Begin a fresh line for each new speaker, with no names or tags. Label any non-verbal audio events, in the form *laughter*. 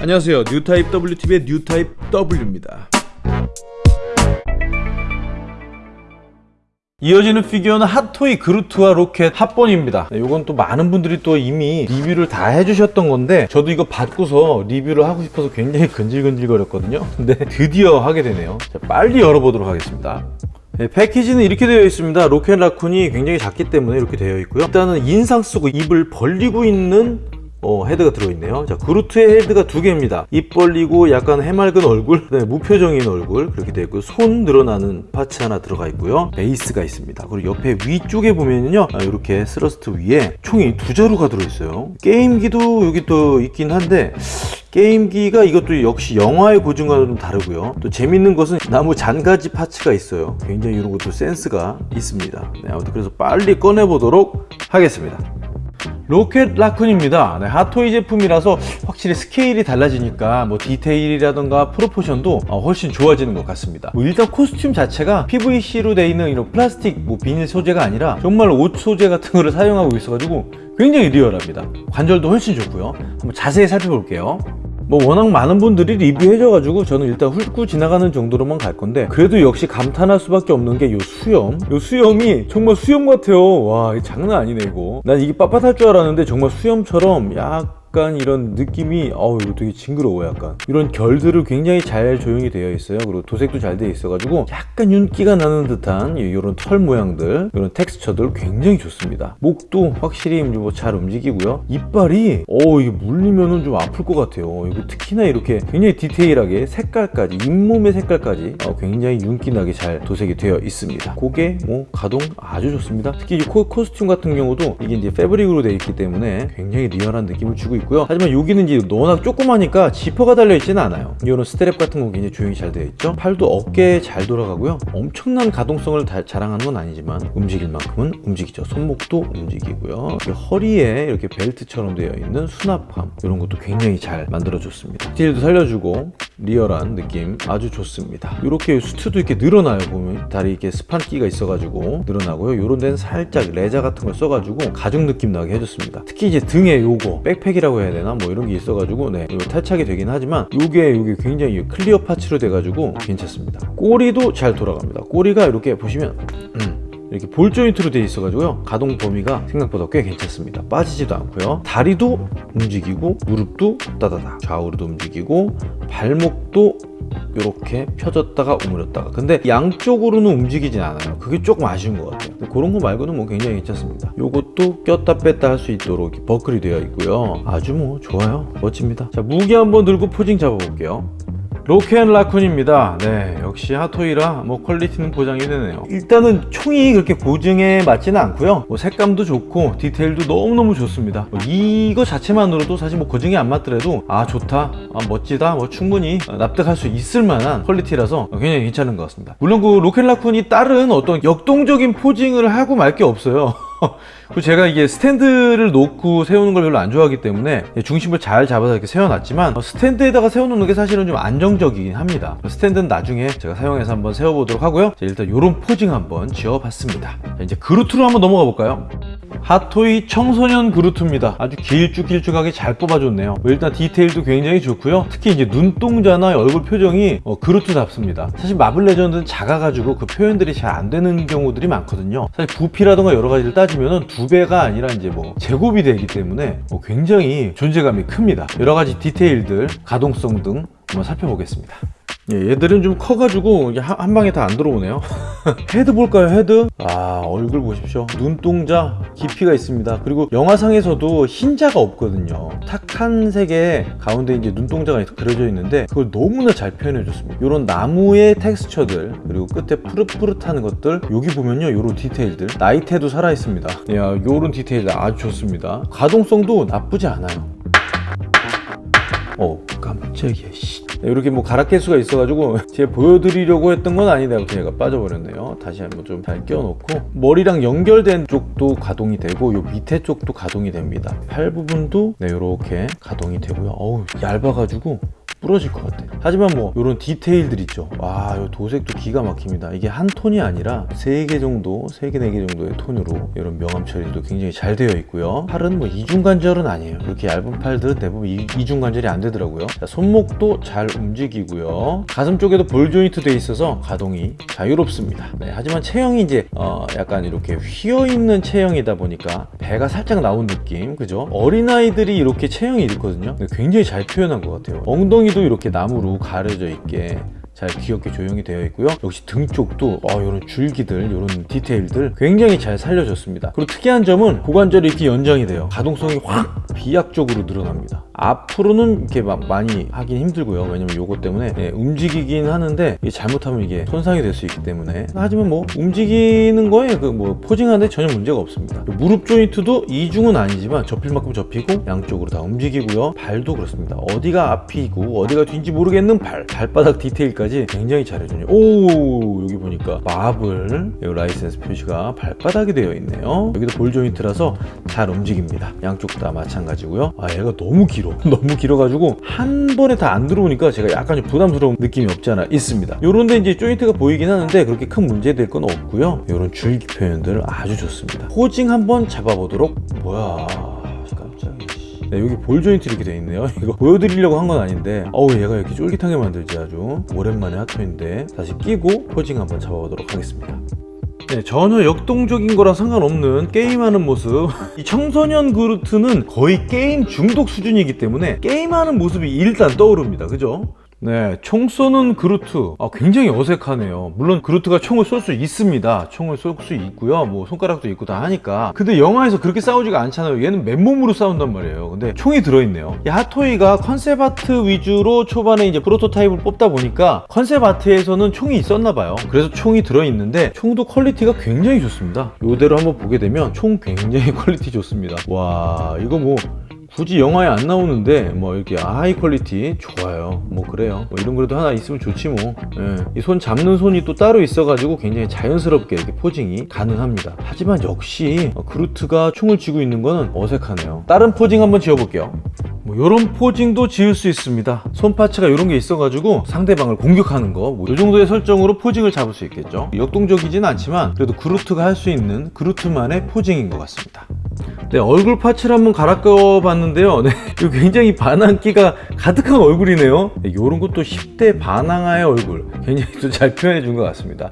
안녕하세요. 뉴타입 WTV의 뉴타입 W입니다. 이어지는 피규어는 핫토이 그루트와 로켓 합본입니다. 네, 이건 또 많은 분들이 또 이미 리뷰를 다 해주셨던 건데 저도 이거 받고서 리뷰를 하고 싶어서 굉장히 근질근질 거렸거든요. 근데 드디어 하게 되네요. 자, 빨리 열어보도록 하겠습니다. 네, 패키지는 이렇게 되어 있습니다. 로켓 라쿤이 굉장히 작기 때문에 이렇게 되어 있고요. 일단은 인상 쓰고 입을 벌리고 있는 어, 헤드가 들어있네요. 자, 그루트의 헤드가 두 개입니다. 입 벌리고 약간 해맑은 얼굴, 그다음에 무표정인 얼굴 그렇게 되어 있고 손 늘어나는 parts 하나 들어가 있고요. 베이스가 있습니다. 그리고 옆에 위쪽에 보면요, 아, 이렇게 스러스트 위에 총이 두 자루가 들어있어요. 게임기도 여기 또 있긴 한데 게임기가 이것도 역시 영화의 고증과는 좀 다르고요. 또 재밌는 것은 나무 잔가지 parts가 있어요. 굉장히 이런 것도 센스가 있습니다. 네, 아무튼 그래서 빨리 꺼내보도록 하겠습니다. 로켓 라쿤입니다. 네, 핫토이 제품이라서 확실히 스케일이 달라지니까 뭐 디테일이라던가 proportion도 어, 훨씬 좋아지는 것 같습니다. 뭐 일단 코스튬 자체가 PVC로 되어 있는 이런 플라스틱 뭐 비닐 소재가 아니라 정말 옷 소재 같은 거를 사용하고 있어가지고 굉장히 리얼합니다. 관절도 훨씬 좋고요. 한번 자세히 살펴볼게요. 뭐 워낙 많은 분들이 리뷰해줘가지고 저는 일단 훑고 지나가는 정도로만 갈 건데 그래도 역시 감탄할 수밖에 없는 게 요 수염. 요 수염이 정말 수염 같아요. 와 이게 장난 아니네 이거. 난 이게 빳빳할 줄 알았는데 정말 수염처럼 약 약간 이런 느낌이 어우 이거 되게 징그러워 약간. 이런 결들을 굉장히 잘 조형이 되어 있어요. 그리고 도색도 잘 되어 있어 가지고 약간 윤기가 나는 듯한 이런 털 모양들 이런 텍스처들 굉장히 좋습니다. 목도 확실히 뭐 잘 움직이고요. 이빨이 어 이게 물리면은 좀 아플 것 같아요. 이거 특히나 이렇게 굉장히 디테일하게 색깔까지 잇몸의 색깔까지 어, 굉장히 윤기나게 잘 도색이 되어 있습니다. 고개 뭐 가동 아주 좋습니다. 특히 이 코, 코스튬 같은 경우도 이게 이제 패브릭으로 되어 있기 때문에 굉장히 리얼한 느낌을 주고 있고요. 하지만 여기는 이제 워낙 조그마니까 지퍼가 달려있지는 않아요. 이런 스트랩 같은 거 굉장히 조형이 잘 되어 있죠. 팔도 어깨에 잘 돌아가고요. 엄청난 가동성을 다, 자랑하는 건 아니지만 움직일 만큼은 움직이죠. 손목도 움직이고요. 허리에 이렇게 벨트처럼 되어 있는 수납함 이런 것도 굉장히 잘 만들어줬습니다. 디테일도 살려주고 리얼한 느낌 아주 좋습니다. 이렇게 수트도 이렇게 늘어나요 보면. 다리 이렇게 스판기가 있어가지고 늘어나고요. 이런 데는 살짝 레자 같은 걸 써가지고 가죽 느낌 나게 해줬습니다. 특히 이제 등에 요거 백팩이라고 해야 되나? 뭐 이런 게 있어가지고 네. 이거 탈착이 되긴 하지만 요게 요게 굉장히 clear parts로 돼가지고 괜찮습니다. 꼬리도 잘 돌아갑니다. 꼬리가 이렇게 보시면 음. 이렇게 볼 조인트로 되어 있어가지고요. 가동 범위가 생각보다 꽤 괜찮습니다. 빠지지도 않고요. 다리도 움직이고 무릎도 따다다. 좌우로도 움직이고 발목도 이렇게 펴졌다가 오므렸다가. 근데 양쪽으로는 움직이진 않아요. 그게 조금 아쉬운 것 같아요. 그런 거 말고는 뭐 굉장히 괜찮습니다. 요것도 꼈다 뺐다 할 수 있도록 버클이 되어 있고요. 아주 뭐 좋아요. 멋집니다. 자 무기 한번 들고 포징 잡아볼게요 로켓 라쿤입니다. 네 역시 핫토이라 뭐 퀄리티는 보장이 되네요. 일단은 총이 그렇게 고증에 맞지는 않고요. 뭐 색감도 좋고 디테일도 너무너무 좋습니다. 뭐 이거 자체만으로도 사실 뭐 고증이 안 맞더라도 아 좋다 아, 멋지다 뭐 충분히 납득할 수 있을 만한 퀄리티라서 굉장히 괜찮은 것 같습니다. 물론 그 로켓 라쿤이 다른 어떤 역동적인 posing을 하고 말 게 없어요 *laughs* *laughs* 그 제가 이게 스탠드를 놓고 세우는 걸 별로 안 좋아하기 때문에 중심을 잘 잡아서 이렇게 세워놨지만 어, 스탠드에다가 세워놓는 게 사실은 좀 안정적이긴 합니다. 스탠드는 나중에 제가 사용해서 한번 세워보도록 하고요. 일단 이런 posing 한번 지어봤습니다. 이제 그루트로 한번 넘어가 볼까요? 핫토이 청소년 그루트입니다. 아주 길쭉길쭉하게 잘 뽑아줬네요. 뭐 일단 디테일도 굉장히 좋고요. 특히 이제 눈동자나 얼굴 표정이 어, 그루트답습니다. 사실 마블 레전드는 작아가지고 그 표현들이 잘 안 되는 경우들이 많거든요. 사실 부피라던가 여러 가지를 따지 면 두 배가 아니라 이제 뭐 제곱이 되기 때문에 뭐 굉장히 존재감이 큽니다. 여러 가지 디테일들 가동성 등 한번 살펴보겠습니다 예, 얘들은 좀 커가지고 한, 한 방에 다 안 들어오네요. *laughs* 헤드 볼까요 헤드? 아 얼굴 보십시오. 눈동자 깊이가 있습니다. 그리고 영화상에서도 흰자가 없거든요. 탁한 색의 가운데 이제 눈동자가 그려져 있는데 그걸 너무나 잘 표현해 줬습니다. 이런 나무의 텍스처들 그리고 끝에 푸릇푸릇하는 것들 여기 보면요 이런 디테일들. 나이테도 살아 있습니다. 야 이런 디테일 아주 좋습니다. 가동성도 나쁘지 않아요. 어 깜짝이야 씨. 이렇게 뭐 가락 개수가 있어가지고 *laughs* 제가 보여드리려고 했던 건 아닌데 얘가 빠져버렸네요. 다시 한번 좀 잘 끼워놓고. 머리랑 연결된 쪽도 가동이 되고 요 밑에 쪽도 가동이 됩니다. 팔 부분도 네 이렇게 가동이 되고요. 어우 얇아가지고 부러질 것 같아. 하지만 뭐 이런 디테일들 있죠. 와이 도색도 기가 막힙니다. 이게 한 톤이 아니라 세개 정도 세개네개 정도의 톤으로 이런 명암 처리도 굉장히 잘 되어 있고요. 팔은 뭐 이중 관절은 아니에요. 이렇게 얇은 팔들은 대부분 이, 이중 관절이 안 되더라고요. 자, 손목도 잘 움직이고요. 가슴 쪽에도 볼 조인트 돼 있어서 가동이 자유롭습니다. 네, 하지만 체형이 이제 어, 약간 이렇게 휘어 있는 체형이다 보니까 배가 살짝 나온 느낌 그죠? 어린아이들이 이렇게 체형이 근데 굉장히 잘 표현한 것 같아요. 엉덩이 도 이렇게 나무로 가려져 있게 잘 귀엽게 조형이 되어 있고요. 역시 등 쪽도 어, 이런 줄기들 이런 디테일들 굉장히 잘 살려졌습니다. 그리고 특이한 점은 고관절이 이렇게 연장이 돼요. 가동성이 확 비약적으로 늘어납니다. 앞으로는 이렇게 막 많이 하긴 힘들고요. 왜냐면 요거 때문에 네, 움직이긴 하는데 이게 잘못하면 이게 손상이 될 수 있기 때문에. 하지만 뭐 움직이는 거에 그 뭐 posing하는데 전혀 문제가 없습니다. 무릎 조인트도 이중은 아니지만 접힐 만큼 접히고 양쪽으로 다 움직이고요. 발도 그렇습니다. 어디가 앞이고 어디가 뒤인지 모르겠는 발 발바닥 디테일까지 굉장히 잘해주네요 오 여기 보니까 마블 이 라이센스 표시가 발바닥이 되어 있네요. 여기도 볼 조인트라서 잘 움직입니다. 양쪽 다 마찬가지고요. 아 얘가 너무 길어. *laughs* 너무 길어가지고 한 번에 다 안 들어오니까 제가 약간 좀 부담스러운 느낌이 없지 않아 있습니다. 요런데 이제 조인트가 보이긴 하는데 그렇게 큰 문제 될 건 없고요. 요런 줄기 표현들 아주 좋습니다. 포징 한번 잡아보도록. 뭐야 네, 여기 볼 조인트 이렇게 돼 있네요. *laughs* 이거 보여드리려고 한 건 아닌데. 어우 얘가 이렇게 쫄깃하게 만들지 아주. 오랜만에 핫토인데. 다시 끼고 포징 한번 잡아보도록 하겠습니다. 네, 전혀 역동적인 거랑 상관없는 게임하는 모습. *laughs* 이 청소년 그루트는 거의 게임 중독 수준이기 때문에 게임하는 모습이 일단 떠오릅니다. 그죠? 네, 총 쏘는 그루트. 아, 굉장히 어색하네요. 물론 그루트가 총을 쏠 수 있습니다. 총을 쏠 수 있고요. 뭐 손가락도 있고 다 하니까. 근데 영화에서 그렇게 싸우지가 않잖아요. 얘는 맨몸으로 싸운단 말이에요. 근데 총이 들어있네요. 이 핫토이가 concept art 위주로 초반에 이제 프로토타입을 뽑다 보니까 concept art에서는 총이 있었나 봐요. 그래서 총이 들어있는데 총도 quality가 굉장히 좋습니다. 이대로 한번 보게 되면 총 굉장히 quality *laughs* 좋습니다. 와 이거 뭐 굳이 영화에 안 나오는데 뭐 이렇게 high quality 좋아요. 뭐 그래요. 뭐 이런 거라도 하나 있으면 좋지 뭐이 손 잡는 손이 또 따로 있어 가지고 굉장히 자연스럽게 이렇게 posing이 가능합니다. 하지만 역시 어, 그루트가 총을 쥐고 있는 거는 어색하네요. 다른 posing 한번 지어볼게요. 뭐 이런 posing도 지을 수 있습니다. 손 parts가 이런 게 있어 가지고 상대방을 공격하는 거이 정도의 설정으로 posing을 잡을 수 있겠죠. 역동적이진 않지만 그래도 그루트가 할 수 있는 그루트만의 posing인 것 같습니다 네, 얼굴 파츠를 한번 갈아 껴 봤는데요. 네, *laughs* 굉장히 반항기가 가득한 얼굴이네요. 네, 이런 것도 10대 반항아의 얼굴 굉장히 또 잘 표현해 준 것 같습니다.